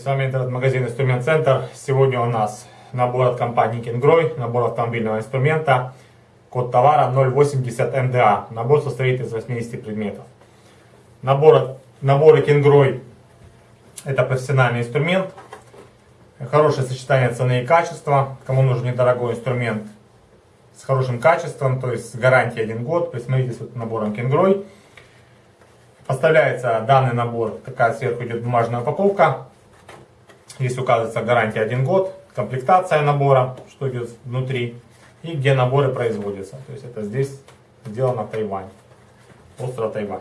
С вами интернет-магазин Инструмент Центр. Сегодня у нас набор от компании Kingroy, набор автомобильного инструмента, код товара 080 МДА. Набор состоит из 80 предметов. Набор, наборы Kingroy это профессиональный инструмент, хорошее сочетание цены и качества. Кому нужен недорогой инструмент с хорошим качеством, то есть с гарантией 1 год, присмотритесь с набором Kingroy. Поставляется данный набор, такая сверху идет бумажная упаковка. Здесь указывается гарантия 1 год, комплектация набора, что идет внутри, и где наборы производятся. То есть это здесь сделано в Тайване, остров Тайвань.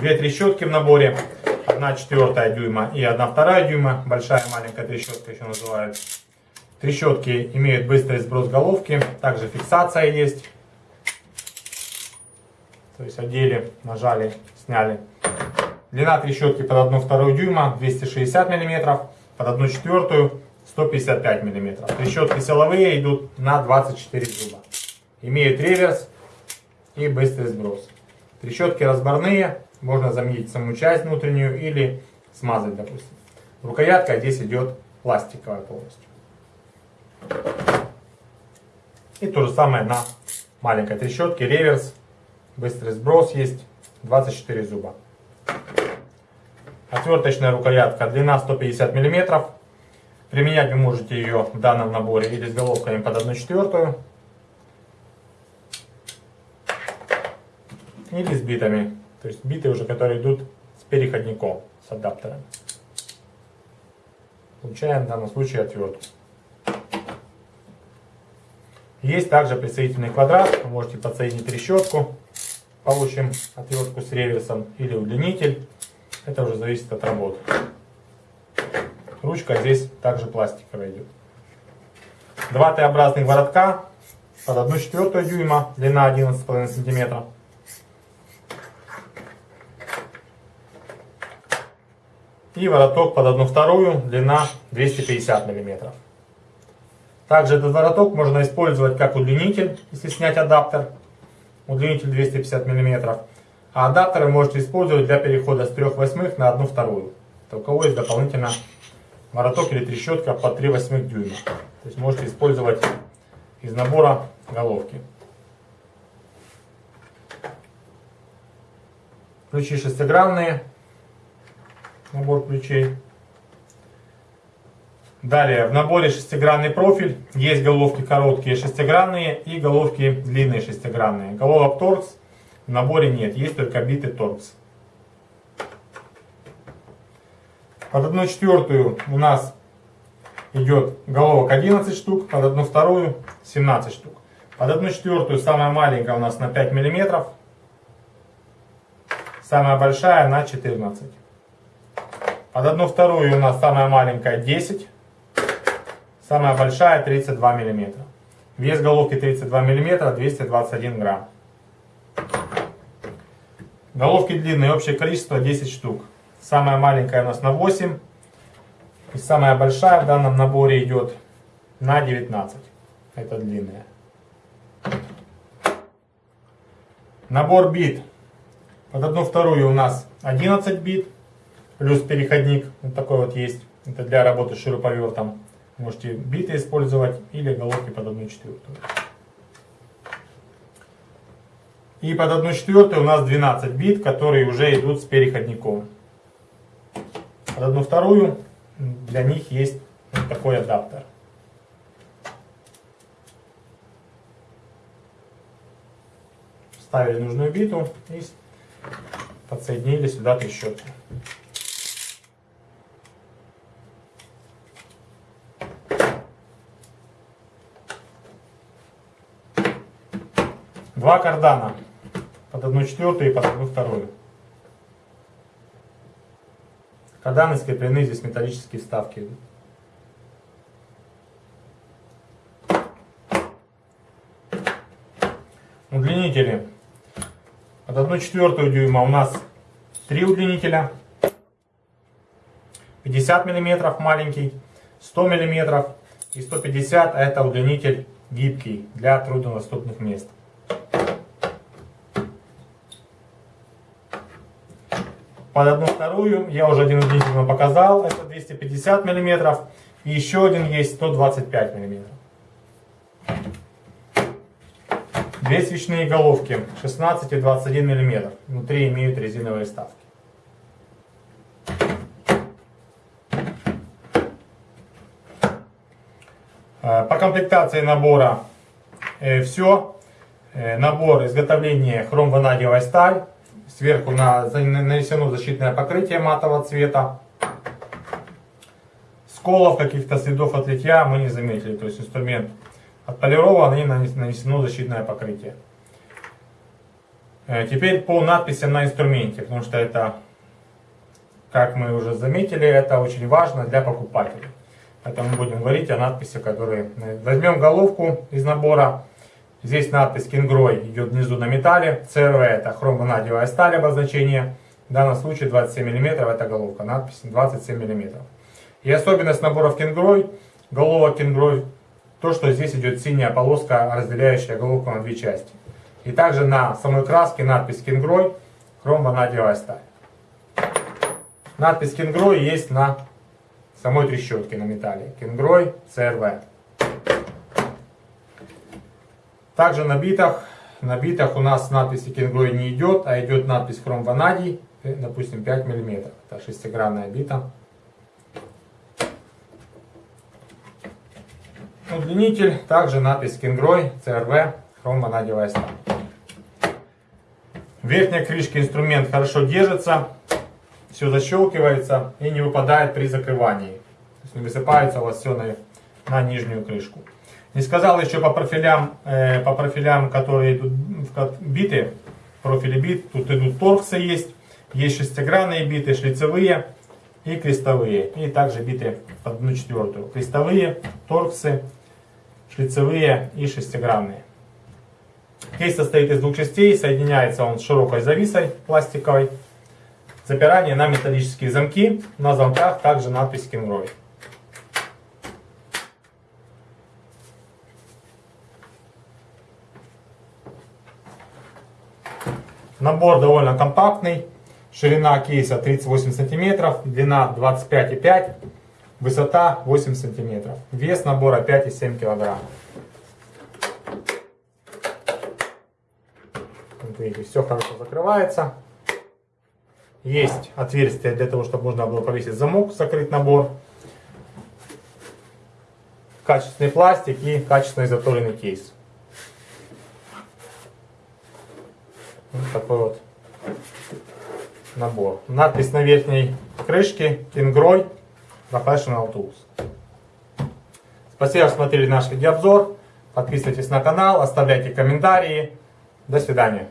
Две трещотки в наборе, одна четвертая дюйма и одна вторая дюйма, большая маленькая трещотка еще называют. Трещотки имеют быстрый сброс головки, также фиксация есть. То есть одели, нажали, сняли. Длина трещотки под 1 вторую дюйма 260 мм, под 1 четвертую 155 мм. Трещотки силовые идут на 24 зуба. Имеют реверс и быстрый сброс. Трещотки разборные, можно заменить саму часть внутреннюю или смазать, допустим. Рукоятка здесь идет пластиковая полностью. И то же самое на маленькой трещотке, реверс Быстрый сброс есть. 24 зуба. Отверточная рукоятка. Длина 150 мм. Применять вы можете ее в данном наборе или с головками под 1 четвертую. Или с битами. То есть биты уже, которые идут с переходником, с адаптером. Получаем в данном случае отвертку. Есть также присоединительный квадрат. Вы можете подсоединить трещотку получим отвертку с реверсом или удлинитель. Это уже зависит от работы. Ручка здесь также пластиковая идет. Два Т-образных воротка под 1 четвертую дюйма, длина 11,5 сантиметра. И вороток под 1 вторую, длина 250 миллиметров. Также этот вороток можно использовать как удлинитель, если снять адаптер удлинитель 250 мм. А адаптеры можете использовать для перехода с 3 восьмых на 1 вторую. Это у кого есть дополнительно вороток или трещотка по 3 восьмых дюйма. То есть можете использовать из набора головки. Ключи шестигранные. Набор ключей. Далее, в наборе шестигранный профиль. Есть головки короткие шестигранные и головки длинные шестигранные. Головок торкс в наборе нет, есть только биты торкс. Под одну четвертую у нас идет головок 11 штук, под одну вторую 17 штук. Под одну четвертую самая маленькая у нас на 5 миллиметров, самая большая на 14. Под одну вторую у нас самая маленькая 10 Самая большая 32 мм. Вес головки 32 мм, 221 грамм. Головки длинные, общее количество 10 штук. Самая маленькая у нас на 8. И самая большая в данном наборе идет на 19. Это длинная. Набор бит. Под одну вторую у нас 11 бит. Плюс переходник. Вот такой вот есть. Это для работы с шуруповертом. Можете биты использовать или головки под 1 четвертую. И под 1 четвертую у нас 12 бит, которые уже идут с переходником. Под 1 вторую для них есть вот такой адаптер. Вставили нужную биту и подсоединили сюда трещотку. Два кардана под одну четвертую и под одну вторую. Карданы скреплены, здесь металлические вставки. Удлинители. Под одну четвертую дюйма у нас три удлинителя. 50 миллиметров маленький, 100 миллиметров и 150 а это удлинитель гибкий для труднодоступных мест. Под одну вторую. Я уже один удлинитель вам показал, это 250 мм. И еще один есть 125 мм. Две свечные головки 16 и 21 мм. Внутри имеют резиновые вставки. Э, по комплектации набора э, все. Э, набор изготовления хром-ванадиевая сталь. Сверху нанесено защитное покрытие матового цвета. Сколов, каких-то следов от литья мы не заметили. То есть инструмент отполирован и нанесено защитное покрытие. Теперь по надписям на инструменте, потому что это, как мы уже заметили, это очень важно для покупателей. Это мы будем говорить о надписи, которые... Возьмем головку из набора. Здесь надпись Кингрой идет внизу на металле. ЦРВ это хромонадевая сталь обозначение. В данном случае 27 мм это головка. Надпись 27 мм. И особенность наборов Кингрой, головок Кингрой, то, что здесь идет синяя полоска, разделяющая головку на две части. И также на самой краске надпись Кингрой, хромонадевая сталь. Надпись Кингрой есть на самой трещотки на металле. Кенгрой CRV. Также на битах, на битах у нас надписи Кенгрой не идет, а идет надпись хром ванадий, э, допустим 5 мм. Это шестигранная бита. Удлинитель, также надпись Кенгрой CRV, хром ванадиевая сталь. В верхней крышке инструмент хорошо держится, все защелкивается и не выпадает при закрывании. То есть не высыпается у вас все на, на нижнюю крышку. Не сказал еще по профилям, э, по профилям, которые идут биты, профили бит, тут идут торксы есть, есть шестигранные биты, шлицевые и крестовые. И также биты под одну четвертую. Крестовые, торксы, шлицевые и шестигранные. Кейс состоит из двух частей, соединяется он с широкой зависой пластиковой. Запирание на металлические замки. На замках также надпись Kingroy. Набор довольно компактный. Ширина кейса 38 сантиметров, длина 25,5, высота 8 сантиметров. Вес набора 5,7 килограмм. Вот видите, все хорошо закрывается. Есть отверстие для того, чтобы можно было повесить замок, закрыть набор. Качественный пластик и качественный заторенный кейс. Вот такой вот набор. Надпись на верхней крышке Kingroy Professional Tools. Спасибо, что смотрели наш видеообзор. Подписывайтесь на канал, оставляйте комментарии. До свидания.